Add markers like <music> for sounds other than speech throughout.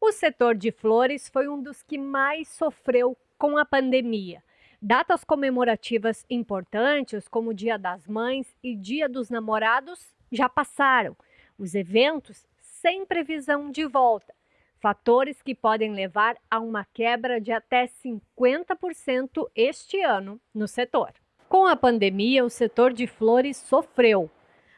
O setor de flores foi um dos que mais sofreu com a pandemia. Datas comemorativas importantes, como o Dia das Mães e Dia dos Namorados, já passaram. Os eventos sem previsão de volta. Fatores que podem levar a uma quebra de até 50% este ano no setor. Com a pandemia, o setor de flores sofreu.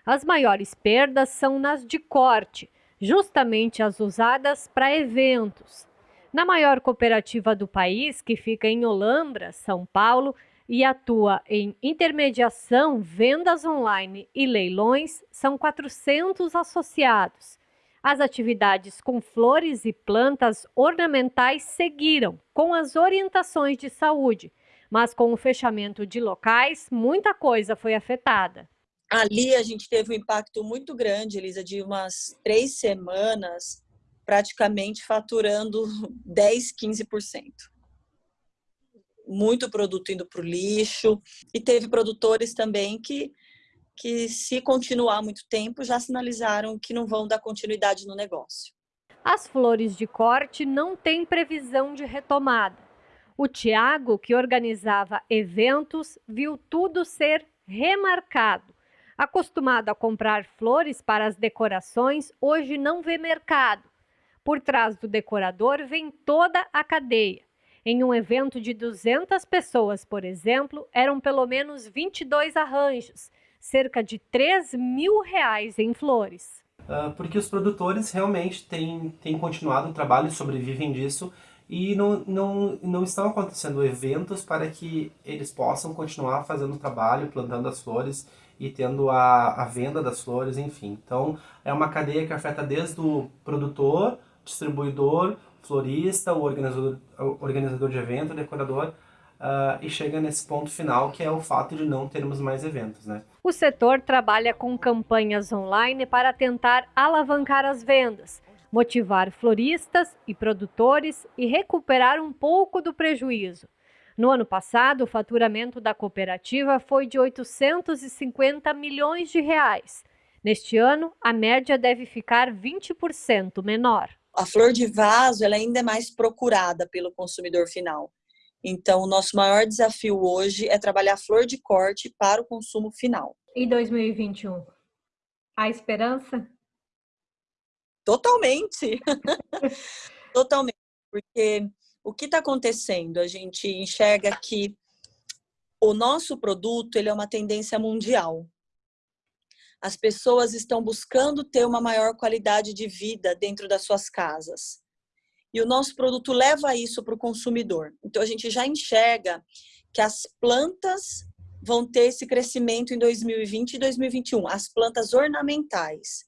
As maiores perdas são nas de corte, justamente as usadas para eventos. Na maior cooperativa do país, que fica em Olambra, São Paulo, e atua em intermediação, vendas online e leilões, são 400 associados. As atividades com flores e plantas ornamentais seguiram, com as orientações de saúde, mas com o fechamento de locais, muita coisa foi afetada. Ali a gente teve um impacto muito grande, Elisa, de umas três semanas, praticamente faturando <laughs> 10, 15%. Muito produto indo para o lixo. E teve produtores também que, que, se continuar muito tempo, já sinalizaram que não vão dar continuidade no negócio. As flores de corte não têm previsão de retomada. O Tiago, que organizava eventos, viu tudo ser remarcado. Acostumado a comprar flores para as decorações, hoje não vê mercado. Por trás do decorador vem toda a cadeia. Em um evento de 200 pessoas, por exemplo, eram pelo menos 22 arranjos, cerca de 3 mil reais em flores. Uh, porque os produtores realmente têm, têm continuado o trabalho sobrevivem disso e não, não, não estão acontecendo eventos para que eles possam continuar fazendo o trabalho, plantando as flores e tendo a, a venda das flores, enfim. Então, é uma cadeia que afeta desde o produtor, distribuidor, florista, o organizador, o organizador de evento, decorador, uh, e chega nesse ponto final, que é o fato de não termos mais eventos. Né? O setor trabalha com campanhas online para tentar alavancar as vendas, motivar floristas e produtores e recuperar um pouco do prejuízo. No ano passado, o faturamento da cooperativa foi de 850 milhões de reais. Neste ano, a média deve ficar 20% menor. A flor de vaso ela ainda é mais procurada pelo consumidor final. Então, o nosso maior desafio hoje é trabalhar flor de corte para o consumo final. E 2021? Há esperança? Totalmente. <laughs> Totalmente. Porque o que está acontecendo? A gente enxerga que o nosso produto ele é uma tendência mundial. As pessoas estão buscando ter uma maior qualidade de vida dentro das suas casas. E o nosso produto leva isso para o consumidor. Então, a gente já enxerga que as plantas vão ter esse crescimento em 2020 e 2021, as plantas ornamentais.